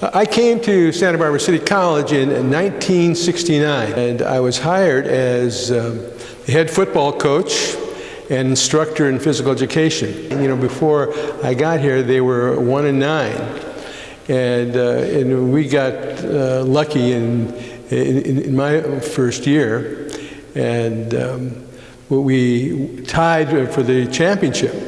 I came to Santa Barbara City College in 1969, and I was hired as um, head football coach and instructor in physical education. And, you know, before I got here, they were one and nine, and uh, and we got uh, lucky in, in, in my first year, and um, we tied for the championship.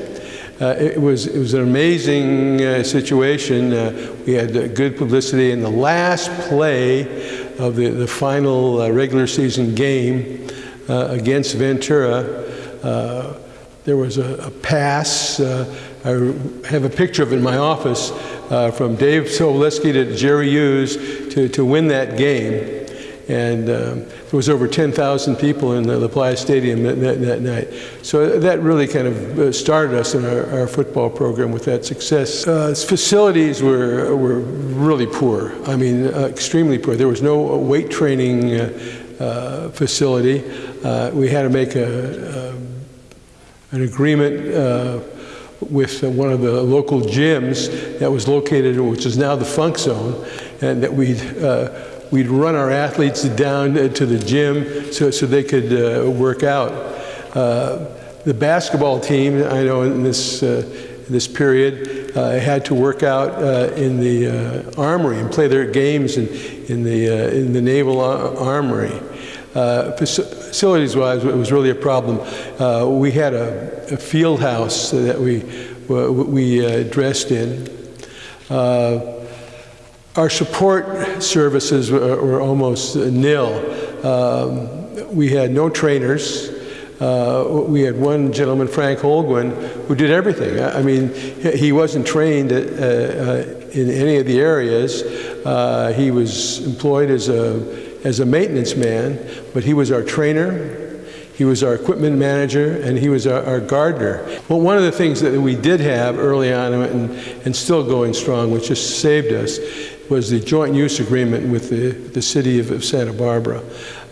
Uh, it, was, it was an amazing uh, situation. Uh, we had uh, good publicity. In the last play of the, the final uh, regular season game uh, against Ventura, there was a, a pass. I have a picture of it in my office from Dave Sobolewski to Jerry Hughes to, to win that game. And um, there was over 10,000 people in the La Playa Stadium that, that, that, night. So that really kind of uh, started us in our, our football program with that success. Uh, facilities were, were really poor. I mean, uh, extremely poor. There was no weight training uh, uh facility. Uh, we had to make a, a an agreement with one of the local gyms that was located, which is now the Funk Zone, and that we'd we'd run our athletes down to the gym so, so they could uh, work out. Uh, the basketball team, I know in this, uh, this period, uh, had to work out uh, in the uh, armory and play their games in, in, the, in the Naval Armory. Facilities-wise, it was really a problem. we had a, a, field house that we, we dressed in. Our support services were, were almost nil. Um, we had no trainers. Uh, we had one gentleman, Frank Holguin, who did everything. I mean, he wasn't trained at, uh, uh, in any of the areas. Uh, he was employed as a, as a maintenance man, but he was our trainer, he was our equipment manager, and he was our, our, gardener. Well, one of the things that we did have early on and, and still going strong, which just saved us, was the joint use agreement with the, the city of, of Santa Barbara.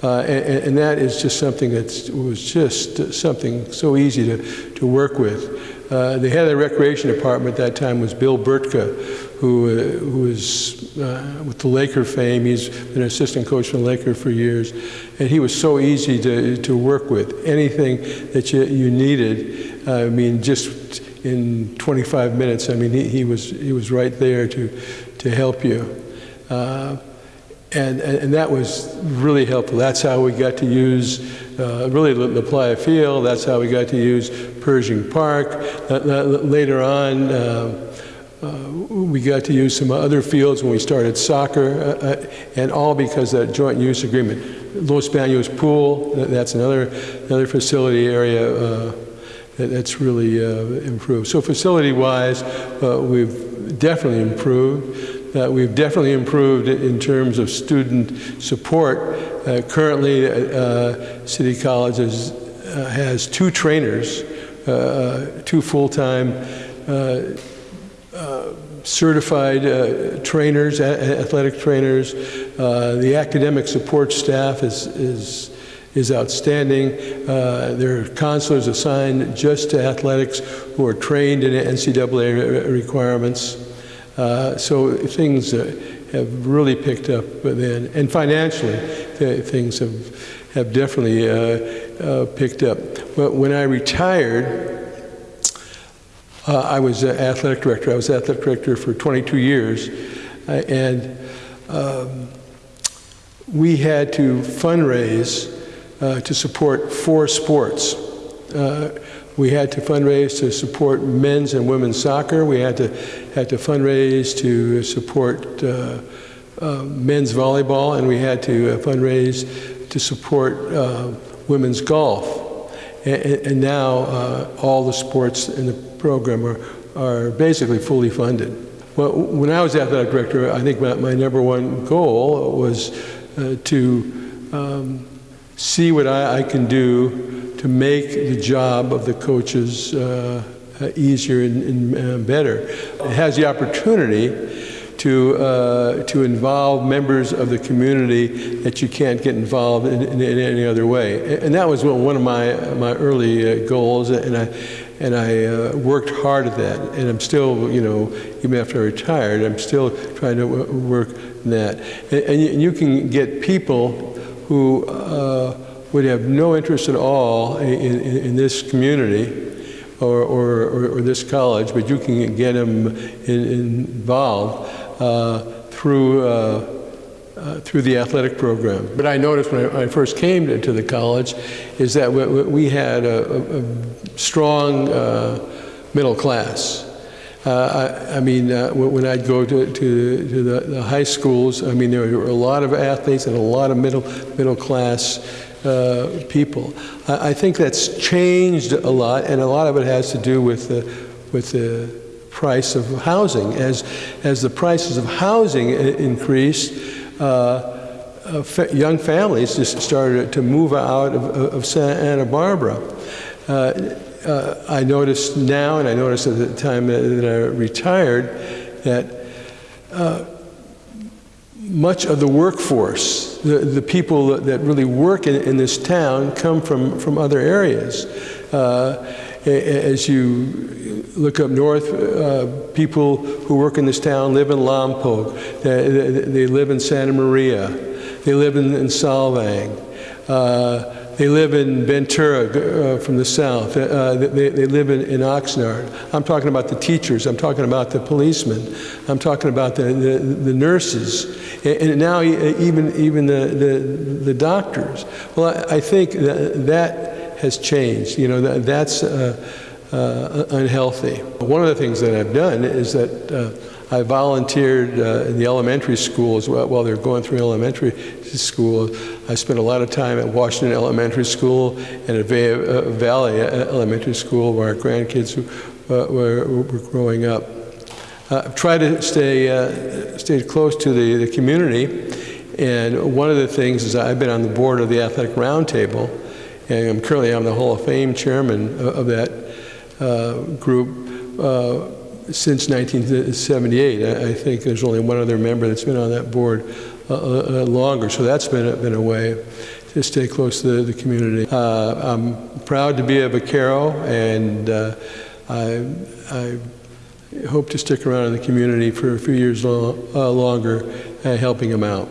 Uh, and, and, that is just something that was just something so easy to, to work with. Uh, the head of the recreation department at that time was Bill Bertka, who, uh, who was uh, with the Laker fame. He's been an assistant coach for the Laker for years. And he was so easy to, to work with. Anything that you, you needed, I mean, just in 25 minutes, I mean, he, he, was, he was right there to, to help you. Uh, and, and, that was really helpful. That's how we got to use uh, really La Playa Field. That's how we got to use Pershing Park. later on, uh, uh, we got to use some other fields when we started soccer, uh, uh, and all because of that joint use agreement. Los Banos Pool, that's another, another facility area uh, that's really improved. So facility-wise, we've definitely improved. Uh, we've definitely improved in terms of student support. Uh, currently, uh, City College uh, has two trainers, uh, two full-time uh, certified trainers, athletic trainers. the academic support staff is, is, is outstanding. there are counselors assigned just to athletics who are trained in NCAA requirements. Uh, so things uh, have really picked up then. And financially, things have, have definitely uh, uh, picked up. But when I retired, uh, I was athletic director. I was athletic director for 22 years. and um, we had to fundraise to support four sports. We had to fundraise to support men's and women's soccer. We had to, had to fundraise to support uh, uh, men's volleyball, and we had to uh, fundraise to support uh, women's golf. And, and now uh, all the sports in the program are, are basically fully funded. Well, when I was athletic director, I think my, my number one goal was uh, to um, see what I, I can do to make the job of the coaches uh, uh, easier and, and uh, better. It has the opportunity to, uh, to involve members of the community that you can't get involved in, in, in any other way. And that was one of my, my early uh, goals, and I, and I uh, worked hard at that. And I'm still, you know, even after I retired, I'm still trying to work that. And, and you, you can get people who uh, would have no interest at all in, in, in this community or, or, or, this college, but you can get them in, involved uh, through, uh, uh, through the athletic program. But I noticed when I, I first came to, to the college is that we, we had a, a, a strong uh, middle class. Uh, I, I, mean, uh, when I'd go to, to, to the, the, high schools, I mean, there were a lot of athletes and a lot of middle, middle class uh, people. I, I, think that's changed a lot, and a lot of it has to do with the, with the price of housing. As, as the prices of housing increased, uh, uh, young families just started to move out of, of Santa Barbara. Uh, uh, I noticed now, and I noticed at the time that, I retired, that uh, much of the workforce, the, the people that, really work in, in, this town, come from, from other areas. Uh, as you look up north, uh, people who work in this town live in Lompoc, they, they, they live in Santa Maria, they live in, in. Uh, they live in Ventura uh, from the south. Uh, they, they, live in, in, Oxnard. I'm talking about the teachers. I'm talking about the policemen. I'm talking about the, the, the nurses. And, and, now even, even the, the, the doctors. Well, I, I, think that, that has changed. You know, that, that's uh, uh unhealthy. One of the things that I've done is that uh, I volunteered uh, in the elementary schools while they're going through elementary school. I spent a lot of time at Washington Elementary School and at uh, Valley Elementary School where our grandkids uh, were, were, growing up. Uh, I've tried to stay, uh, stay close to the, the community, and one of the things is I've been on the board of the Athletic Roundtable, and I'm currently I'm the Hall of Fame chairman of, of that uh, group uh, since 1978. I, think there's only one other member that's been on that board uh, uh, longer. So that's been a, been a way to stay close to the, the community. Uh, I'm proud to be a Vaquero, and uh, I, I, hope to stick around in the community for a few years lo uh, longer, helping them out.